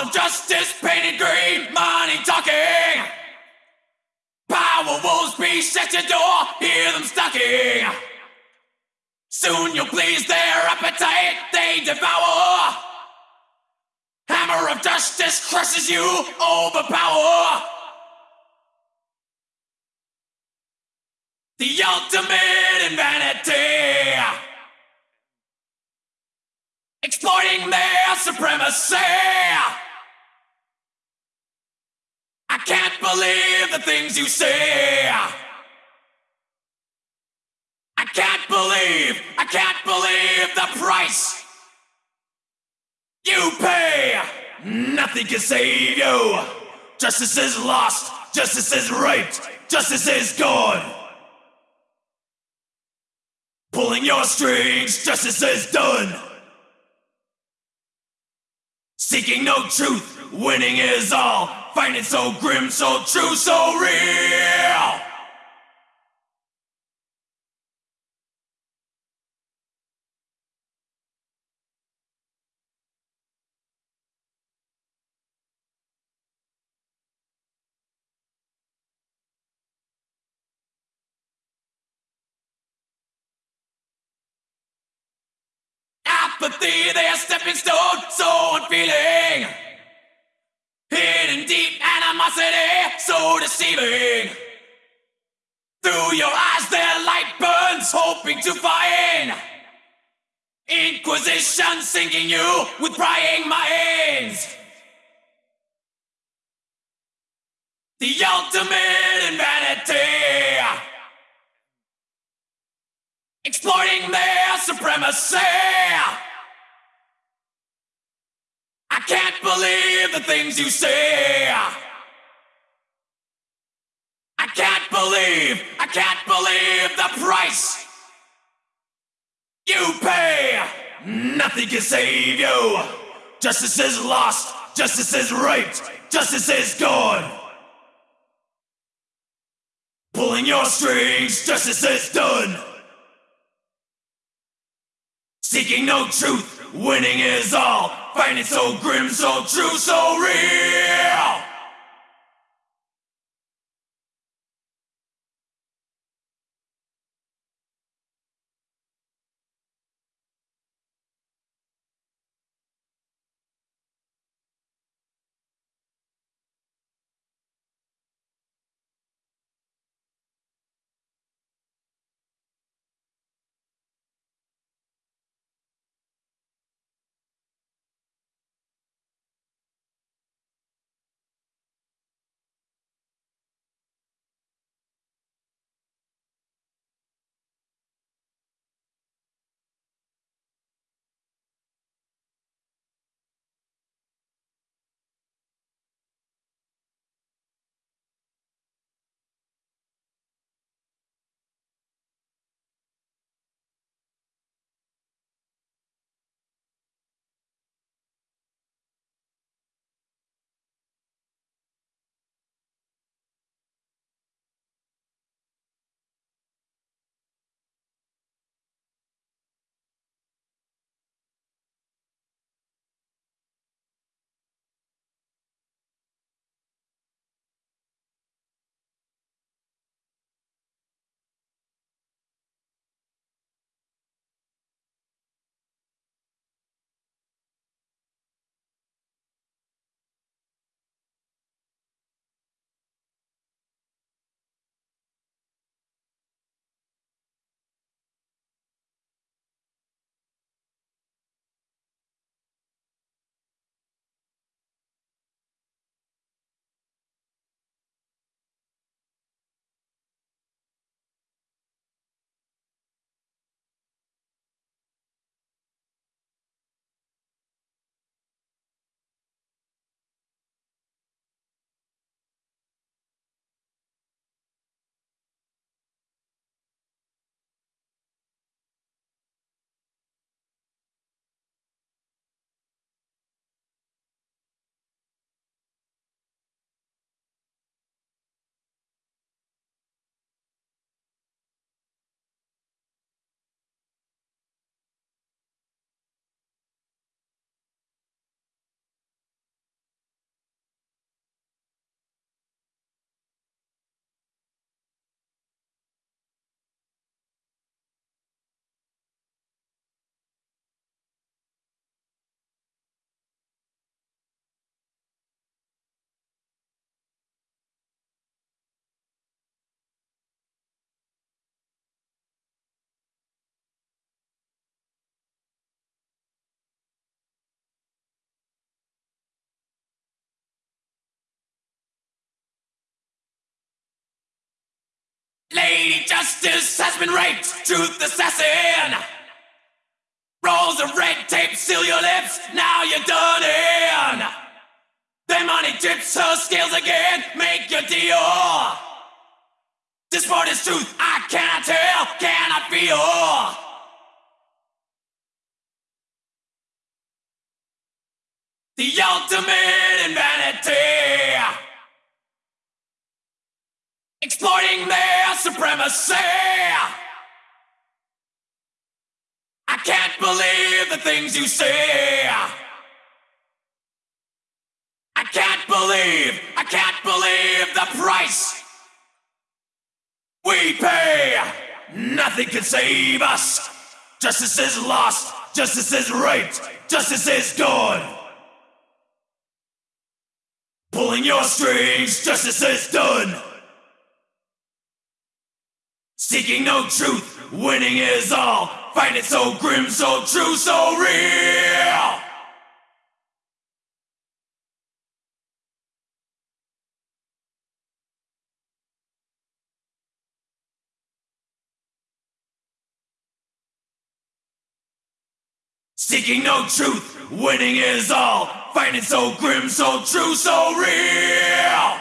Of justice painted green, money talking. Power wolves beast at your door, hear them stalking. Soon you'll please their appetite, they devour. Hammer of justice crushes you, overpower. The ultimate in vanity. Exploiting their supremacy. I can't believe the things you say. I can't believe, I can't believe the price you pay. Nothing can save you. Justice is lost, justice is raped, justice is gone. Pulling your strings, justice is done. Seeking no truth, winning is all. Finding so grim, so true, so real. Apathy, their stepping stone, so unfeeling. So deceiving. Through your eyes, their light burns, hoping to find. Inquisition sinking you with prying minds. The ultimate in vanity. Exploiting their supremacy. I can't believe the things you say. I can't believe, I can't believe the price you pay. Nothing can save you. Justice is lost, justice is raped, justice is gone. Pulling your strings, justice is done. Seeking no truth, winning is all. Finding so grim, so true, so real. Lady Justice has been raped, truth assassin. Rolls of red tape seal your lips, now you're done in. Then money tips her scales again, make your deal. This part is truth, I cannot tell, cannot feel. The ultimate in vanity. Exploiting their supremacy. I can't believe the things you say. I can't believe, I can't believe the price we pay. Nothing can save us. Justice is lost, justice is raped, justice is gone. Pulling your strings, justice is done. Seeking no truth, winning is all. Fighting so grim, so true, so real. Seeking no truth, winning is all. Fighting so grim, so true, so real.